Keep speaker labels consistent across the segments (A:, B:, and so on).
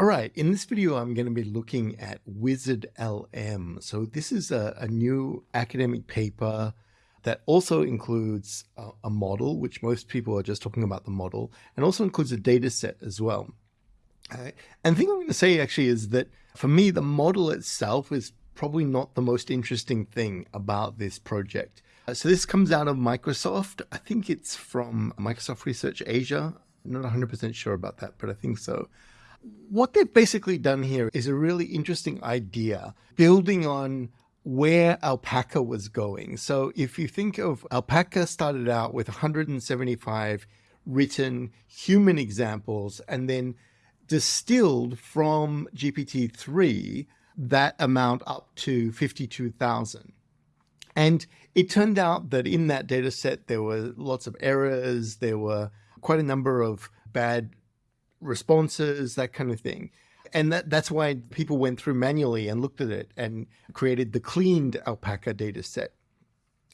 A: All right, in this video, I'm going to be looking at Wizard LM. So this is a, a new academic paper that also includes a, a, model, which most people are just talking about the model, and also includes a data set as well. Uh, and the thing I'm going to say actually is that for me, the model itself is probably not the most interesting thing about this project. Uh, so this comes out of Microsoft. I think it's from Microsoft Research Asia. I'm not 100% sure about that, but I think so. What they've basically done here is a really interesting idea building on where alpaca was going. So if you think of alpaca started out with 175 written human examples and then distilled from GPT-3 that amount up to 52,000. And it turned out that in that data set, there were lots of errors. There were quite a number of bad responses, that kind of thing. And that, that's why people went through manually and looked at it and created the cleaned alpaca data set.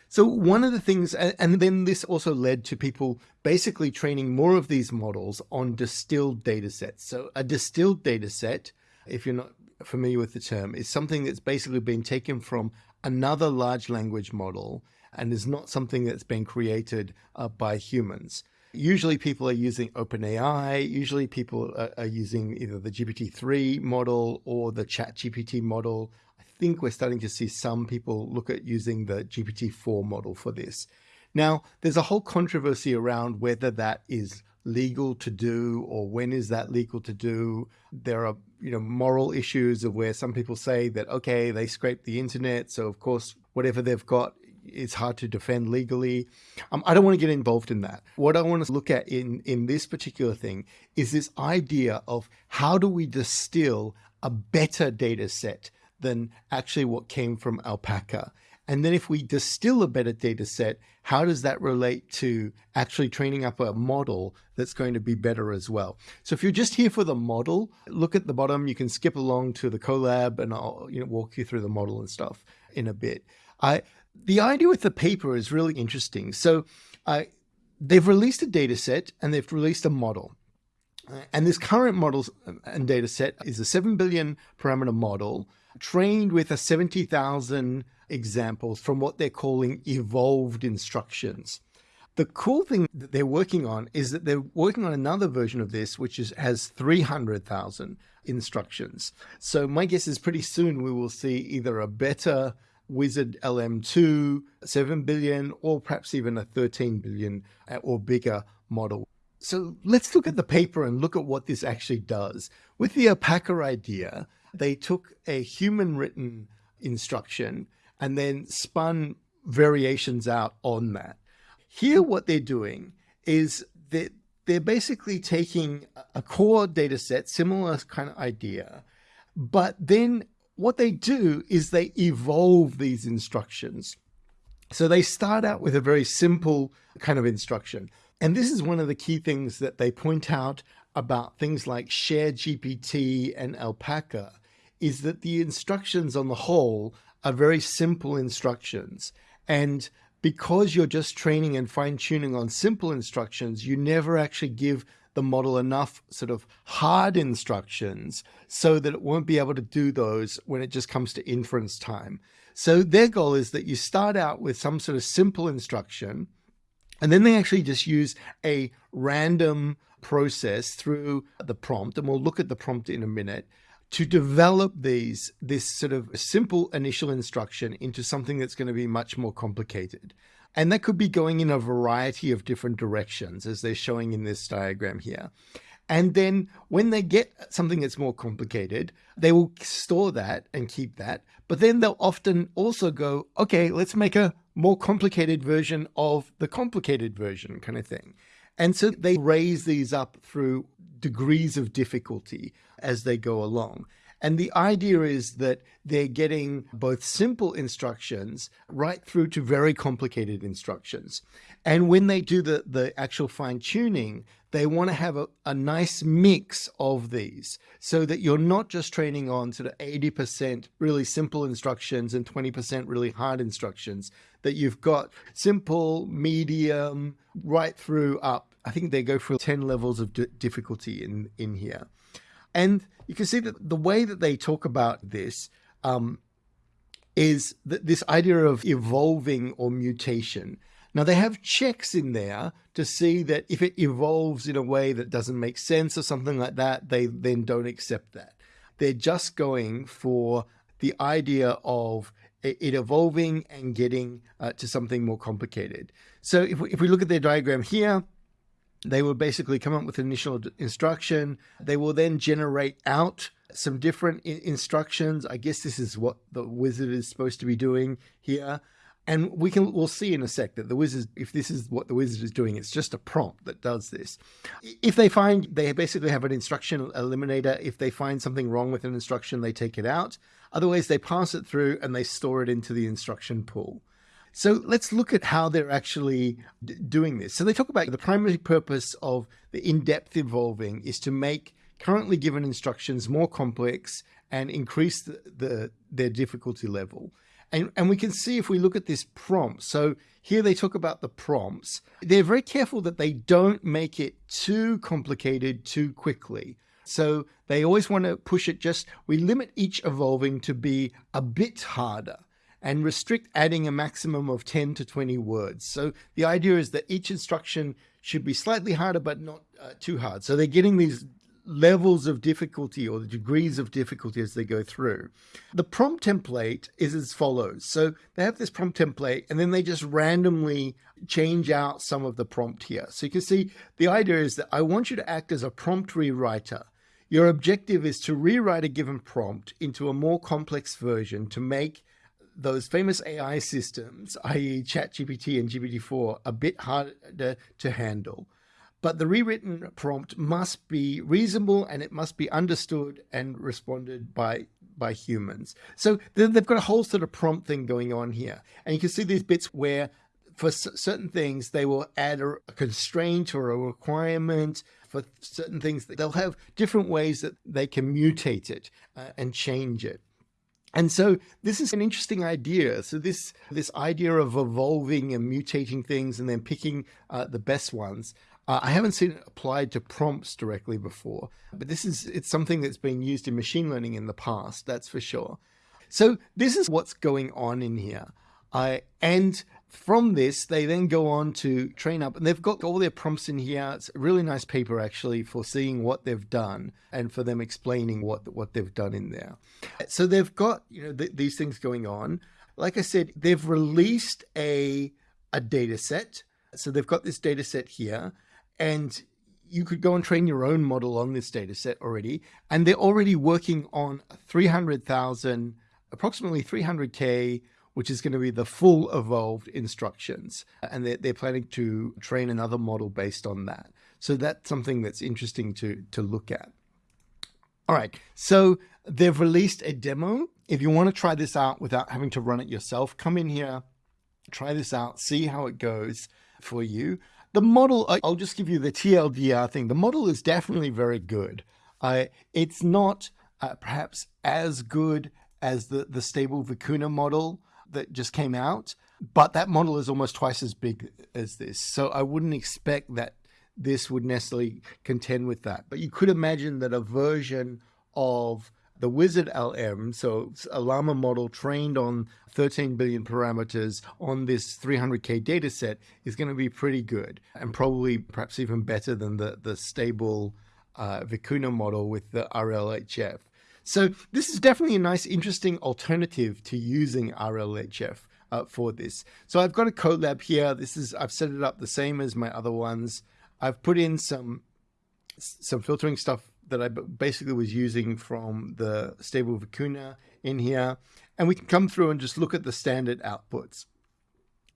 A: So one of the things, and then this also led to people basically training more of these models on distilled data sets. So a distilled data set, if you're not familiar with the term, is something that's basically been taken from another large language model and is not something that's been created uh, by humans. Usually people are using OpenAI. Usually people are, are using either the GPT-3 model or the ChatGPT model. I think we're starting to see some people look at using the GPT-4 model for this. Now, there's a whole controversy around whether that is legal to do or when is that legal to do. There are, you know, moral issues of where some people say that, okay, they scraped the internet. So of course, whatever they've got it's hard to defend legally. Um, I don't want to get involved in that. What I want to look at in, in this particular thing is this idea of how do we distill a better data set than actually what came from alpaca. And then if we distill a better data set, how does that relate to actually training up a model that's going to be better as well? So if you're just here for the model, look at the bottom, you can skip along to the Colab and I'll you know, walk you through the model and stuff in a bit. I, the idea with the paper is really interesting. So uh, they've released a data set and they've released a model. And this current model and data set is a 7 billion parameter model trained with a 70,000 examples from what they're calling evolved instructions. The cool thing that they're working on is that they're working on another version of this, which is, has 300,000 instructions. So my guess is pretty soon we will see either a better Wizard LM2, 7 billion, or perhaps even a 13 billion uh, or bigger model. So let's look at the paper and look at what this actually does. With the alpaca idea, they took a human written instruction and then spun variations out on that. Here, what they're doing is that they're basically taking a core data set, similar kind of idea, but then what they do is they evolve these instructions. So they start out with a very simple kind of instruction. And this is one of the key things that they point out about things like Share GPT and Alpaca is that the instructions on the whole are very simple instructions. And because you're just training and fine tuning on simple instructions, you never actually give the model enough sort of hard instructions so that it won't be able to do those when it just comes to inference time. So their goal is that you start out with some sort of simple instruction, and then they actually just use a random process through the prompt, and we'll look at the prompt in a minute, to develop these this sort of simple initial instruction into something that's going to be much more complicated. And that could be going in a variety of different directions as they're showing in this diagram here. And then when they get something that's more complicated, they will store that and keep that. But then they'll often also go, okay, let's make a more complicated version of the complicated version kind of thing. And so they raise these up through degrees of difficulty as they go along. And the idea is that they're getting both simple instructions right through to very complicated instructions. And when they do the, the actual fine tuning, they want to have a, a nice mix of these so that you're not just training on sort of 80% really simple instructions and 20% really hard instructions, that you've got simple, medium, right through up. I think they go for 10 levels of difficulty in, in here. And you can see that the way that they talk about this um, is that this idea of evolving or mutation. Now they have checks in there to see that if it evolves in a way that doesn't make sense or something like that, they then don't accept that. They're just going for the idea of it evolving and getting uh, to something more complicated. So if we, if we look at their diagram here, they will basically come up with an initial instruction. They will then generate out some different instructions. I guess this is what the wizard is supposed to be doing here. And we can we'll see in a sec that the wizard, if this is what the wizard is doing, it's just a prompt that does this. If they find they basically have an instruction eliminator, if they find something wrong with an instruction, they take it out. Otherwise, they pass it through and they store it into the instruction pool. So let's look at how they're actually doing this. So they talk about the primary purpose of the in-depth evolving is to make currently given instructions more complex and increase the, the their difficulty level. And, and we can see if we look at this prompt. So here they talk about the prompts. They're very careful that they don't make it too complicated too quickly. So they always want to push it just, we limit each evolving to be a bit harder and restrict adding a maximum of 10 to 20 words. So the idea is that each instruction should be slightly harder, but not uh, too hard. So they're getting these levels of difficulty or the degrees of difficulty as they go through. The prompt template is as follows. So they have this prompt template and then they just randomly change out some of the prompt here. So you can see the idea is that I want you to act as a prompt rewriter. Your objective is to rewrite a given prompt into a more complex version to make those famous AI systems, i.e. ChatGPT and GPT-4, a bit harder to handle but the rewritten prompt must be reasonable and it must be understood and responded by by humans. So they've got a whole sort of prompt thing going on here. And you can see these bits where for certain things, they will add a constraint or a requirement for certain things. They'll have different ways that they can mutate it uh, and change it. And so this is an interesting idea. So this this idea of evolving and mutating things and then picking uh, the best ones uh, I haven't seen it applied to prompts directly before, but this is it's something that's been used in machine learning in the past, that's for sure. So this is what's going on in here. Uh, and from this, they then go on to train up, and they've got all their prompts in here. It's a really nice paper, actually, for seeing what they've done and for them explaining what what they've done in there. So they've got you know th these things going on. Like I said, they've released a a data set. So they've got this data set here and you could go and train your own model on this data set already. And they're already working on 300,000, approximately 300K, which is going to be the full evolved instructions. And they're, they're planning to train another model based on that. So that's something that's interesting to, to look at. All right, so they've released a demo. If you want to try this out without having to run it yourself, come in here, try this out, see how it goes for you. The model, I'll just give you the TLDR thing. The model is definitely very good. Uh, it's not uh, perhaps as good as the, the stable Vicuna model that just came out, but that model is almost twice as big as this. So I wouldn't expect that this would necessarily contend with that. But you could imagine that a version of the Wizard LM, so a Llama model trained on 13 billion parameters on this 300K data set is going to be pretty good and probably perhaps even better than the, the stable uh, Vicuna model with the RLHF. So this is definitely a nice, interesting alternative to using RLHF uh, for this. So I've got a Colab here. This is, I've set it up the same as my other ones. I've put in some, some filtering stuff that I basically was using from the stable Vicuna in here. And we can come through and just look at the standard outputs.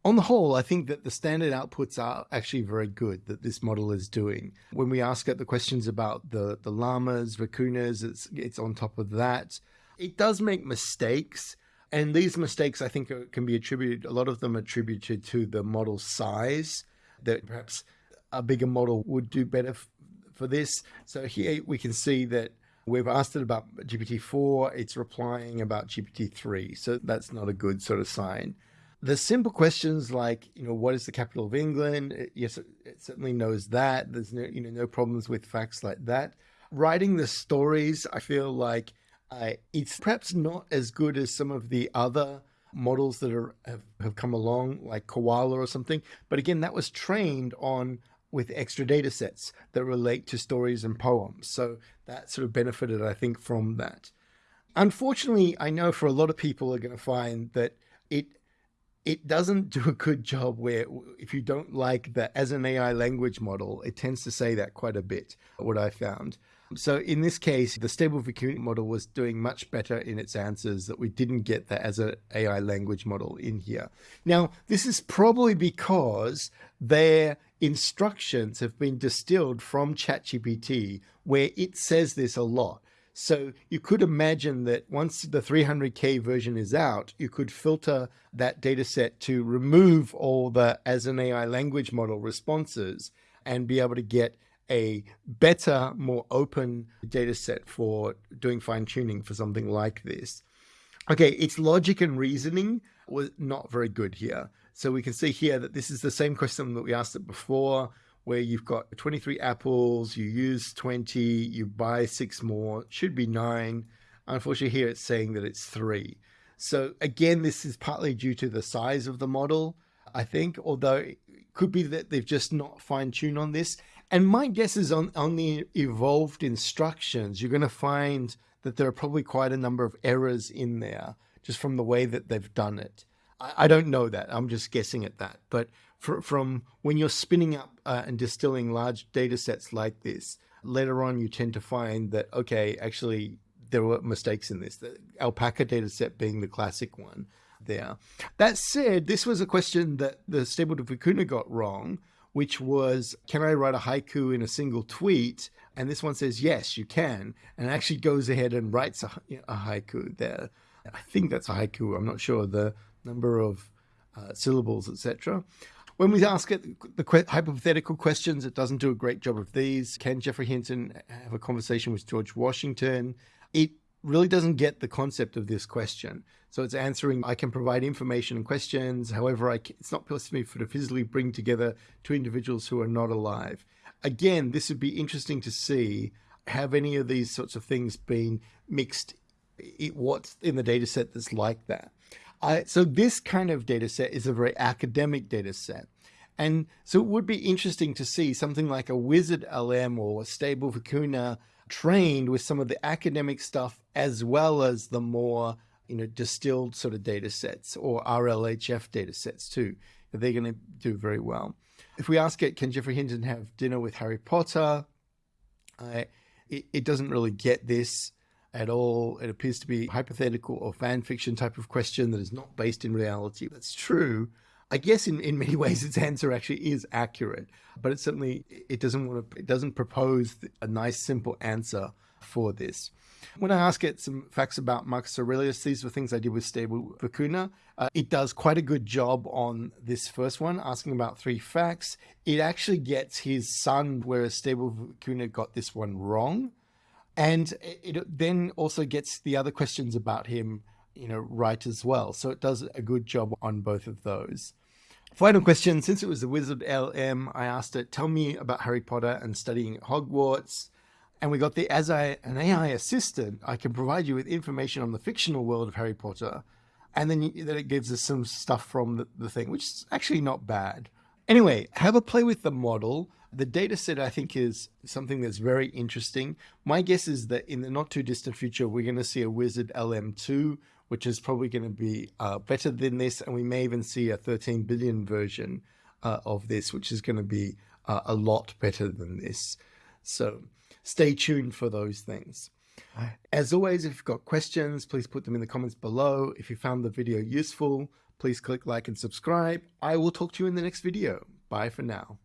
A: On the whole, I think that the standard outputs are actually very good that this model is doing. When we ask it the questions about the, the llamas, vicunas, it's, it's on top of that. It does make mistakes. And these mistakes, I think, are, can be attributed, a lot of them attributed to the model size, that perhaps a bigger model would do better for this. So here we can see that we've asked it about GPT-4, it's replying about GPT-3. So that's not a good sort of sign. The simple questions like, you know, what is the capital of England? It, yes, it, it certainly knows that. There's no, you know, no problems with facts like that. writing the stories, I feel like uh, it's perhaps not as good as some of the other models that are have, have come along, like Koala or something. But again, that was trained on with extra data sets that relate to stories and poems. So that sort of benefited, I think, from that. Unfortunately, I know for a lot of people are going to find that it it doesn't do a good job where if you don't like that as an AI language model, it tends to say that quite a bit, what I found. So in this case, the stable Vicuna model was doing much better in its answers that we didn't get that as an AI language model in here. Now, this is probably because their instructions have been distilled from ChatGPT, where it says this a lot. So you could imagine that once the 300K version is out, you could filter that data set to remove all the as an AI language model responses and be able to get a better, more open data set for doing fine tuning for something like this. Okay, its logic and reasoning was not very good here. So we can see here that this is the same question that we asked it before, where you've got 23 apples, you use 20, you buy six more, should be nine. Unfortunately, here it's saying that it's three. So again, this is partly due to the size of the model, I think, although it could be that they've just not fine tuned on this. And my guess is on, on the evolved instructions, you're going to find that there are probably quite a number of errors in there just from the way that they've done it. I, I don't know that. I'm just guessing at that. But for, from when you're spinning up uh, and distilling large data sets like this, later on you tend to find that, okay, actually there were mistakes in this. The alpaca data set being the classic one there. That said, this was a question that the Stable Vicuna got wrong which was, can I write a haiku in a single tweet? And this one says, yes, you can. And actually goes ahead and writes a, a haiku there. I think that's a haiku. I'm not sure the number of uh, syllables, etc. When we ask it the hypothetical questions, it doesn't do a great job of these. Can Geoffrey Hinton uh, have a conversation with George Washington? It really doesn't get the concept of this question. So it's answering, I can provide information and questions. However, I can, it's not possible for to physically bring together two individuals who are not alive. Again, this would be interesting to see have any of these sorts of things been mixed it, what's in the data set that's like that. So this kind of data set is a very academic data set. And so it would be interesting to see something like a wizard LM or a stable vicuna trained with some of the academic stuff as well as the more you know distilled sort of data sets or RLHF data sets too. They're going to do very well. If we ask it, can Geoffrey Hinton have dinner with Harry Potter? Uh, it, it doesn't really get this at all. It appears to be hypothetical or fan fiction type of question that is not based in reality. That's true, I guess in, in many ways its answer actually is accurate, but it certainly it doesn't want to it doesn't propose a nice simple answer for this. When I ask it some facts about Marcus Aurelius, these were things I did with Stable Vicuna. Uh, it does quite a good job on this first one, asking about three facts. It actually gets his son, whereas Stable Vicuna got this one wrong. And it then also gets the other questions about him, you know, right as well. So it does a good job on both of those. Final question. Since it was the Wizard LM, I asked it, tell me about Harry Potter and studying at Hogwarts. And we got the, as I, an AI assistant, I can provide you with information on the fictional world of Harry Potter. And then, you, then it gives us some stuff from the, the thing, which is actually not bad. Anyway, have a play with the model. The data set, I think, is something that's very interesting. My guess is that in the not too distant future, we're going to see a Wizard LM2, which is probably going to be uh, better than this. And we may even see a 13 billion version uh, of this, which is going to be uh, a lot better than this. So stay tuned for those things. As always, if you've got questions, please put them in the comments below. If you found the video useful, please click like and subscribe. I will talk to you in the next video. Bye for now.